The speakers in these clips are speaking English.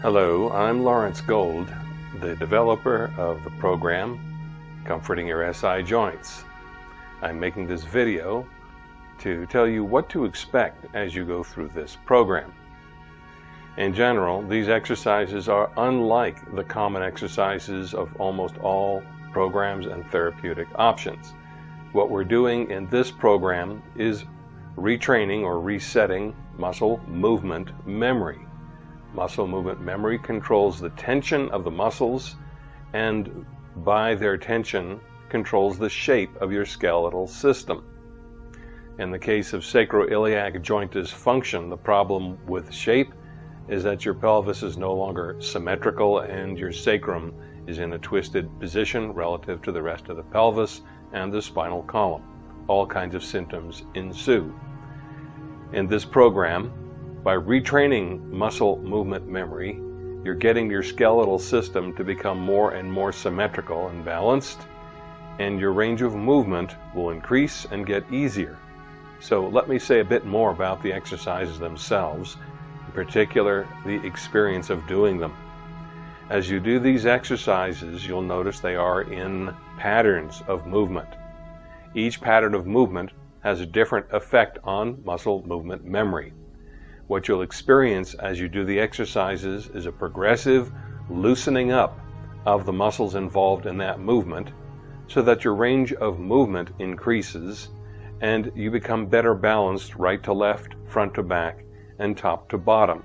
Hello, I'm Lawrence Gold, the developer of the program Comforting Your SI Joints. I'm making this video to tell you what to expect as you go through this program. In general, these exercises are unlike the common exercises of almost all programs and therapeutic options. What we're doing in this program is retraining or resetting muscle movement memory. Muscle movement memory controls the tension of the muscles and by their tension controls the shape of your skeletal system. In the case of sacroiliac joint dysfunction, the problem with shape is that your pelvis is no longer symmetrical and your sacrum is in a twisted position relative to the rest of the pelvis and the spinal column. All kinds of symptoms ensue. In this program, by retraining muscle movement memory, you're getting your skeletal system to become more and more symmetrical and balanced, and your range of movement will increase and get easier. So let me say a bit more about the exercises themselves, in particular the experience of doing them. As you do these exercises, you'll notice they are in patterns of movement. Each pattern of movement has a different effect on muscle movement memory. What you'll experience as you do the exercises is a progressive loosening up of the muscles involved in that movement so that your range of movement increases and you become better balanced right to left, front to back, and top to bottom.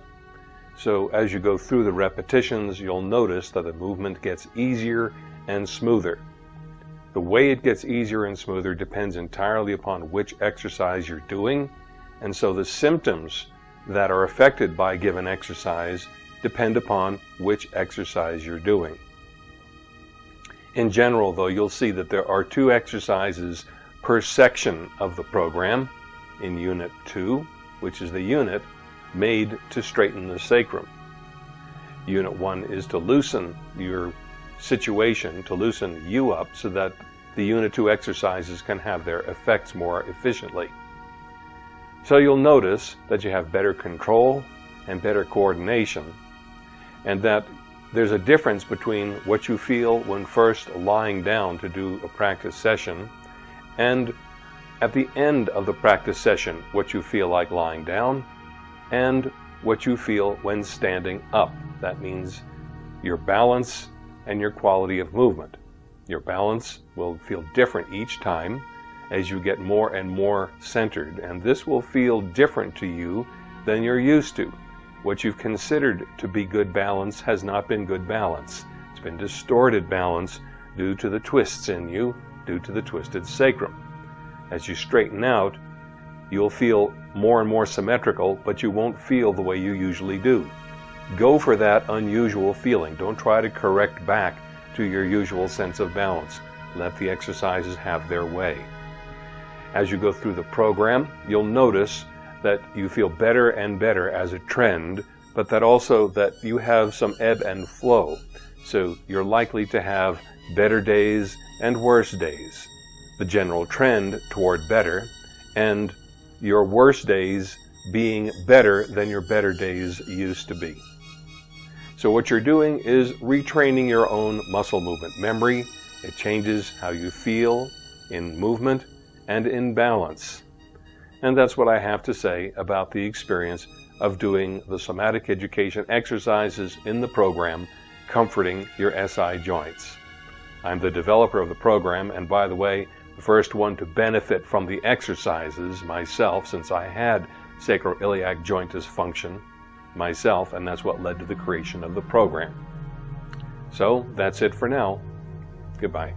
So as you go through the repetitions, you'll notice that the movement gets easier and smoother. The way it gets easier and smoother depends entirely upon which exercise you're doing, and so the symptoms that are affected by a given exercise depend upon which exercise you're doing. In general, though, you'll see that there are two exercises per section of the program in Unit 2, which is the unit made to straighten the sacrum. Unit 1 is to loosen your situation, to loosen you up so that the Unit 2 exercises can have their effects more efficiently. So you'll notice that you have better control and better coordination, and that there's a difference between what you feel when first lying down to do a practice session and at the end of the practice session what you feel like lying down and what you feel when standing up. That means your balance and your quality of movement. Your balance will feel different each time as you get more and more centered, and this will feel different to you than you're used to. What you've considered to be good balance has not been good balance. It's been distorted balance due to the twists in you, due to the twisted sacrum. As you straighten out, You'll feel more and more symmetrical, but you won't feel the way you usually do. Go for that unusual feeling. Don't try to correct back to your usual sense of balance. Let the exercises have their way. As you go through the program, you'll notice that you feel better and better as a trend, but that also that you have some ebb and flow. So you're likely to have better days and worse days. The general trend toward better and your worst days being better than your better days used to be. So what you're doing is retraining your own muscle movement memory. It changes how you feel in movement and in balance. And that's what I have to say about the experience of doing the somatic education exercises in the program Comforting Your SI Joints. I'm the developer of the program, and by the way, the first one to benefit from the exercises myself, since I had sacroiliac joint dysfunction myself, and that's what led to the creation of the program. So that's it for now. Goodbye.